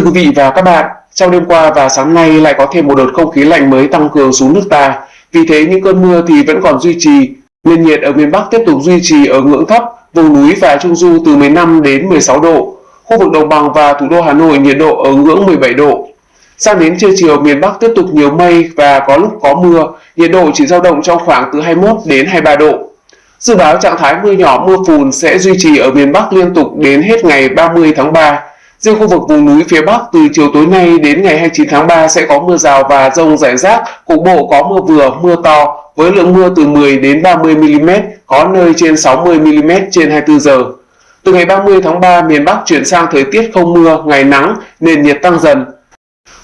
Thưa quý vị và các bạn, trong đêm qua và sáng nay lại có thêm một đợt không khí lạnh mới tăng cường xuống nước ta. Vì thế những cơn mưa thì vẫn còn duy trì. Nền nhiệt ở miền Bắc tiếp tục duy trì ở ngưỡng thấp, vùng núi và trung du từ 15 đến 16 độ. Khu vực đồng bằng và thủ đô Hà Nội nhiệt độ ở ngưỡng 17 độ. Sang đến trưa chiều miền Bắc tiếp tục nhiều mây và có lúc có mưa, nhiệt độ chỉ dao động trong khoảng từ 21 đến 23 độ. Dự báo trạng thái mưa nhỏ mưa phùn sẽ duy trì ở miền Bắc liên tục đến hết ngày 30 tháng 3. Riêng khu vực vùng núi phía Bắc từ chiều tối nay đến ngày 29 tháng 3 sẽ có mưa rào và rông rải rác, cục bộ có mưa vừa, mưa to với lượng mưa từ 10 đến 30 mm, có nơi trên 60 mm trên 24 giờ. Từ ngày 30 tháng 3, miền Bắc chuyển sang thời tiết không mưa, ngày nắng, nền nhiệt tăng dần.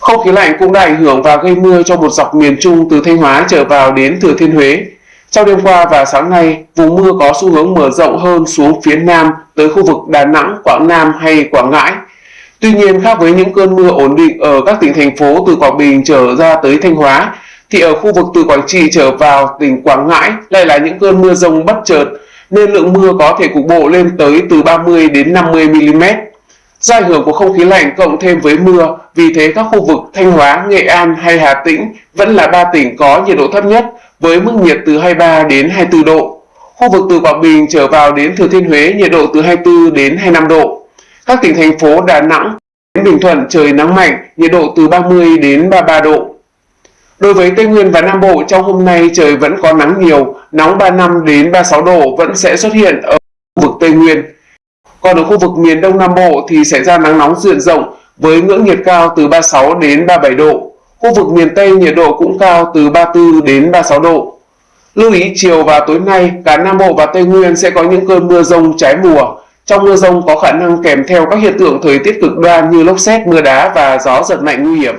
Không khí lạnh cũng đã ảnh hưởng và gây mưa cho một dọc miền Trung từ Thanh Hóa trở vào đến Thừa Thiên Huế. Trong đêm qua và sáng nay, vùng mưa có xu hướng mở rộng hơn xuống phía Nam tới khu vực Đà Nẵng, Quảng Nam hay Quảng Ngãi. Tuy nhiên, khác với những cơn mưa ổn định ở các tỉnh thành phố từ Quảng Bình trở ra tới Thanh Hóa, thì ở khu vực từ Quảng Trị trở vào tỉnh Quảng Ngãi lại là những cơn mưa rông bất chợt, nên lượng mưa có thể cục bộ lên tới từ 30 đến 50 mm. Do ảnh hưởng của không khí lạnh cộng thêm với mưa, vì thế các khu vực Thanh Hóa, Nghệ An hay Hà Tĩnh vẫn là ba tỉnh có nhiệt độ thấp nhất với mức nhiệt từ 23 đến 24 độ. Khu vực từ Quảng Bình trở vào đến Thừa Thiên Huế nhiệt độ từ 24 đến 25 độ. Các tỉnh thành phố Đà Nẵng đến Bình Thuận trời nắng mạnh, nhiệt độ từ 30 đến 33 độ. Đối với Tây Nguyên và Nam Bộ trong hôm nay trời vẫn có nắng nhiều, nóng 35 đến 36 độ vẫn sẽ xuất hiện ở khu vực Tây Nguyên. Còn ở khu vực miền Đông Nam Bộ thì sẽ ra nắng nóng diện rộng với ngưỡng nhiệt cao từ 36 đến 37 độ. Khu vực miền Tây nhiệt độ cũng cao từ 34 đến 36 độ. Lưu ý chiều và tối nay, cả Nam Bộ và Tây Nguyên sẽ có những cơn mưa rông trái mùa. Trong mưa rông có khả năng kèm theo các hiện tượng thời tiết cực đoan như lốc xét, mưa đá và gió giật mạnh nguy hiểm.